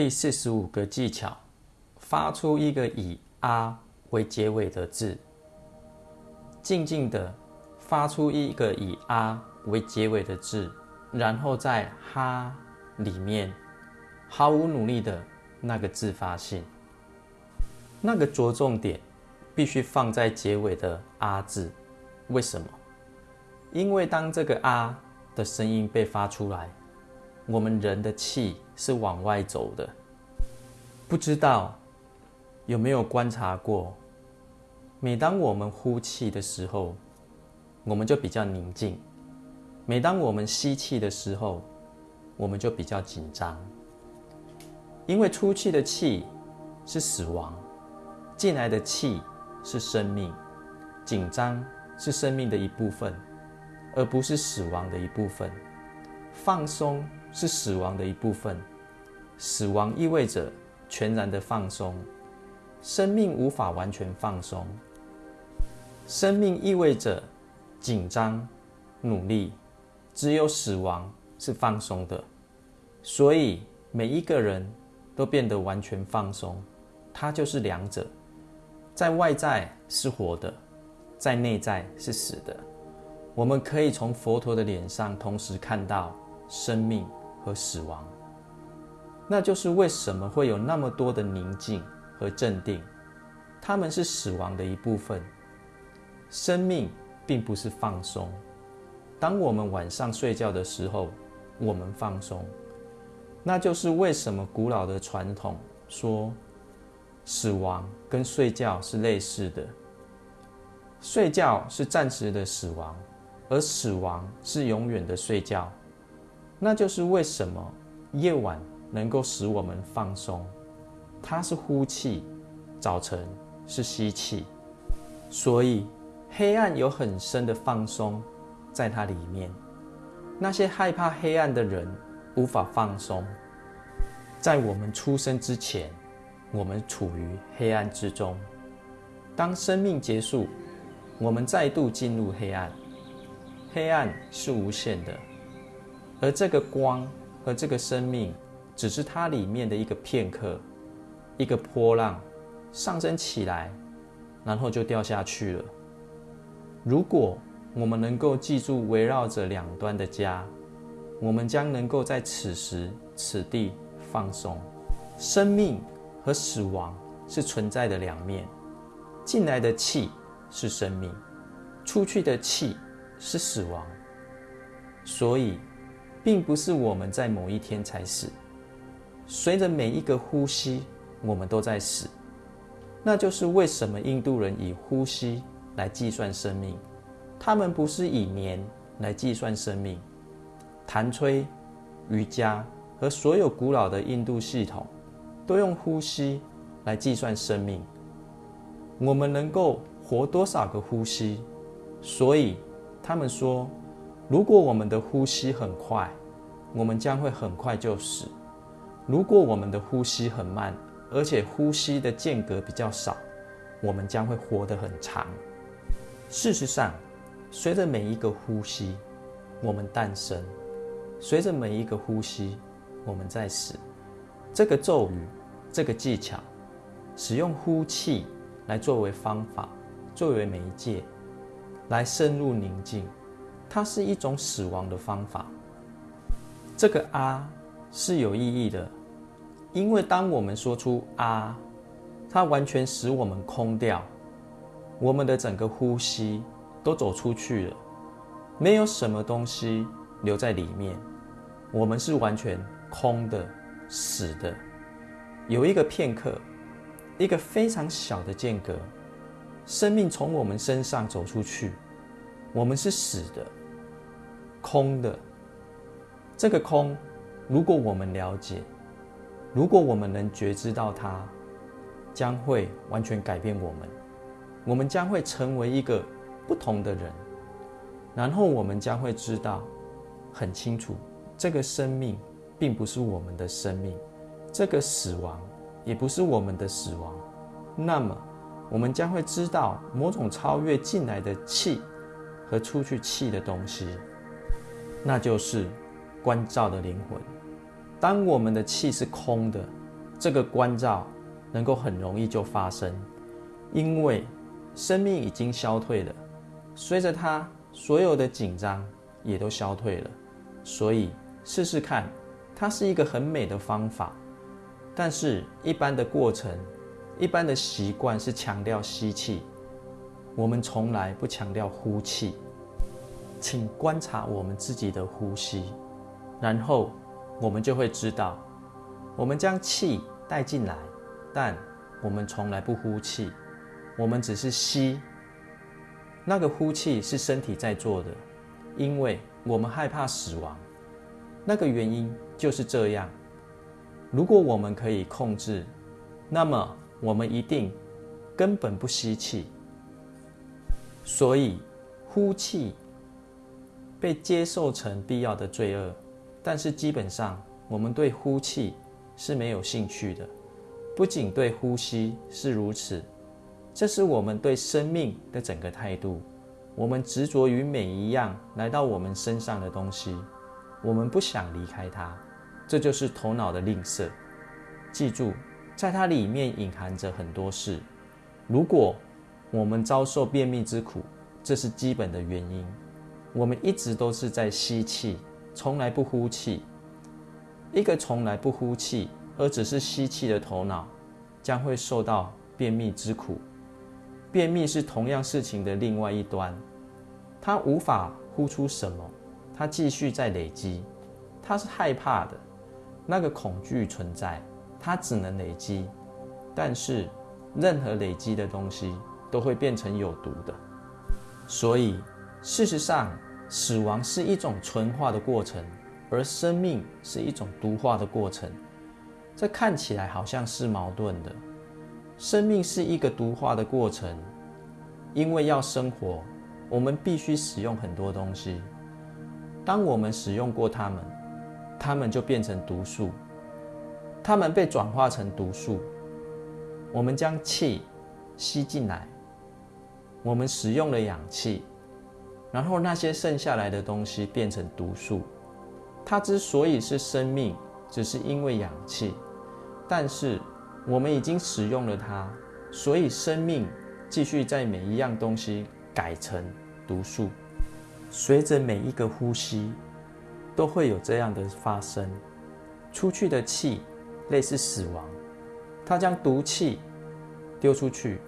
第四十五个技巧：发出一个以“啊”为结尾的字，静静的发出一个以“啊”为结尾的字，然后在“哈”里面毫无努力的那个字发信。那个着重点必须放在结尾的“啊”字。为什么？因为当这个“啊”的声音被发出来。我们人的气是往外走的，不知道有没有观察过？每当我们呼气的时候，我们就比较宁静；每当我们吸气的时候，我们就比较紧张。因为出气的气是死亡，进来的气是生命。紧张是生命的一部分，而不是死亡的一部分。放松。是死亡的一部分，死亡意味着全然的放松，生命无法完全放松。生命意味着紧张、努力，只有死亡是放松的。所以每一个人都变得完全放松，它就是两者，在外在是活的，在内在是死的。我们可以从佛陀的脸上同时看到生命。和死亡，那就是为什么会有那么多的宁静和镇定。他们是死亡的一部分，生命并不是放松。当我们晚上睡觉的时候，我们放松，那就是为什么古老的传统说，死亡跟睡觉是类似的。睡觉是暂时的死亡，而死亡是永远的睡觉。那就是为什么夜晚能够使我们放松，它是呼气，早晨是吸气，所以黑暗有很深的放松在它里面。那些害怕黑暗的人无法放松。在我们出生之前，我们处于黑暗之中。当生命结束，我们再度进入黑暗。黑暗是无限的。而这个光和这个生命，只是它里面的一个片刻，一个波浪，上升起来，然后就掉下去了。如果我们能够记住围绕着两端的家，我们将能够在此时此地放松。生命和死亡是存在的两面，进来的气是生命，出去的气是死亡，所以。并不是我们在某一天才死，随着每一个呼吸，我们都在死。那就是为什么印度人以呼吸来计算生命，他们不是以年来计算生命。弹吹、瑜伽和所有古老的印度系统，都用呼吸来计算生命。我们能够活多少个呼吸？所以他们说。如果我们的呼吸很快，我们将会很快就死；如果我们的呼吸很慢，而且呼吸的间隔比较少，我们将会活得很长。事实上，随着每一个呼吸，我们诞生；随着每一个呼吸，我们在死。这个咒语，这个技巧，使用呼气来作为方法，作为媒介，来深入宁静。它是一种死亡的方法。这个啊是有意义的，因为当我们说出啊，它完全使我们空掉，我们的整个呼吸都走出去了，没有什么东西留在里面，我们是完全空的、死的。有一个片刻，一个非常小的间隔，生命从我们身上走出去，我们是死的。空的这个空，如果我们了解，如果我们能觉知到它，将会完全改变我们。我们将会成为一个不同的人，然后我们将会知道很清楚，这个生命并不是我们的生命，这个死亡也不是我们的死亡。那么，我们将会知道某种超越进来的气和出去气的东西。那就是关照的灵魂。当我们的气是空的，这个关照能够很容易就发生，因为生命已经消退了，随着它所有的紧张也都消退了，所以试试看，它是一个很美的方法。但是，一般的过程，一般的习惯是强调吸气，我们从来不强调呼气。请观察我们自己的呼吸，然后我们就会知道，我们将气带进来，但我们从来不呼气，我们只是吸。那个呼气是身体在做的，因为我们害怕死亡。那个原因就是这样。如果我们可以控制，那么我们一定根本不吸气。所以呼气被接受成必要的罪恶，但是基本上我们对呼气是没有兴趣的。不仅对呼吸是如此，这是我们对生命的整个态度。我们执着于每一样来到我们身上的东西，我们不想离开它。这就是头脑的吝啬。记住，在它里面隐含着很多事。如果我们遭受便秘之苦，这是基本的原因。我们一直都是在吸气，从来不呼气。一个从来不呼气而只是吸气的头脑，将会受到便秘之苦。便秘是同样事情的另外一端，它无法呼出什么，它继续在累积，它是害怕的。那个恐惧存在，它只能累积，但是任何累积的东西都会变成有毒的。所以，事实上，死亡是一种纯化的过程，而生命是一种毒化的过程。这看起来好像是矛盾的。生命是一个毒化的过程，因为要生活，我们必须使用很多东西。当我们使用过它们。它们就变成毒素，它们被转化成毒素。我们将气吸进来，我们使用了氧气，然后那些剩下来的东西变成毒素。它之所以是生命，只是因为氧气，但是我们已经使用了它，所以生命继续在每一样东西改成毒素。随着每一个呼吸。都会有这样的发生，出去的气类似死亡，它将毒气丢出去。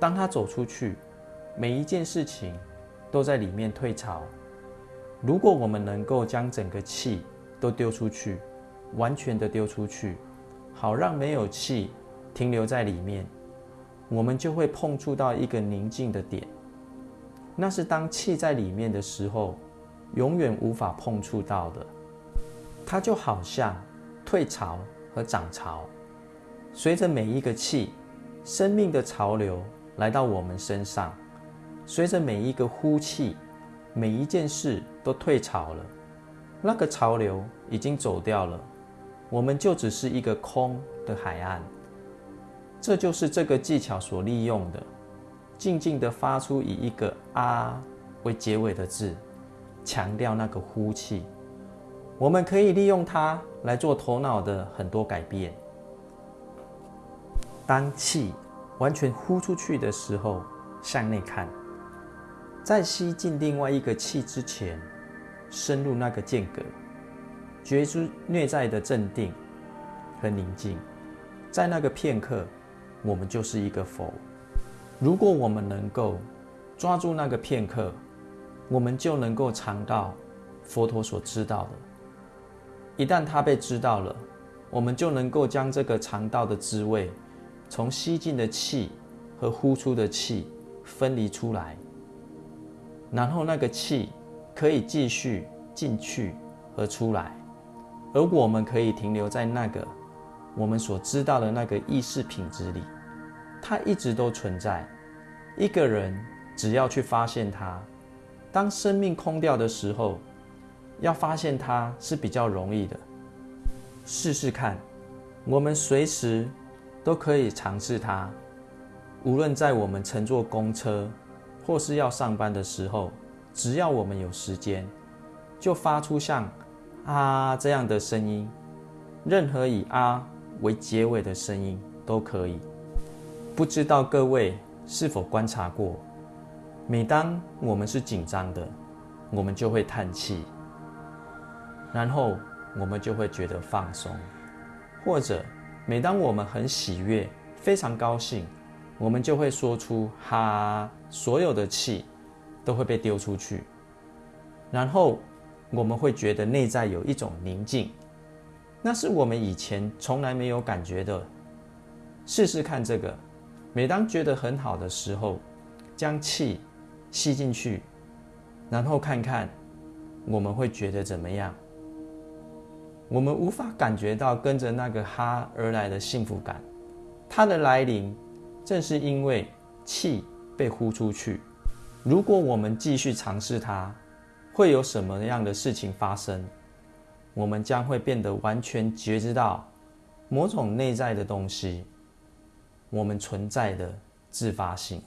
当它走出去，每一件事情都在里面退潮。如果我们能够将整个气都丢出去，完全的丢出去，好让没有气停留在里面，我们就会碰触到一个宁静的点。那是当气在里面的时候。永远无法碰触到的，它就好像退潮和涨潮，随着每一个气，生命的潮流来到我们身上；随着每一个呼气，每一件事都退潮了。那个潮流已经走掉了，我们就只是一个空的海岸。这就是这个技巧所利用的，静静的发出以一个“啊”为结尾的字。强调那个呼气，我们可以利用它来做头脑的很多改变。当气完全呼出去的时候，向内看，在吸进另外一个气之前，深入那个间隔，觉出内在的镇定和宁静。在那个片刻，我们就是一个佛。如果我们能够抓住那个片刻。我们就能够尝到佛陀所知道的。一旦他被知道了，我们就能够将这个尝到的滋味，从吸进的气和呼出的气分离出来，然后那个气可以继续进去和出来，而我们可以停留在那个我们所知道的那个意识品质里，它一直都存在。一个人只要去发现它。当生命空掉的时候，要发现它是比较容易的。试试看，我们随时都可以尝试它。无论在我们乘坐公车，或是要上班的时候，只要我们有时间，就发出像“啊”这样的声音。任何以“啊”为结尾的声音都可以。不知道各位是否观察过，每当我们是紧张的，我们就会叹气，然后我们就会觉得放松；或者每当我们很喜悦、非常高兴，我们就会说出“哈”，所有的气都会被丢出去，然后我们会觉得内在有一种宁静，那是我们以前从来没有感觉的。试试看这个。每当觉得很好的时候，将气吸进去，然后看看我们会觉得怎么样。我们无法感觉到跟着那个哈而来的幸福感，它的来临正是因为气被呼出去。如果我们继续尝试它，会有什么样的事情发生？我们将会变得完全觉知到某种内在的东西。我们存在的自发性。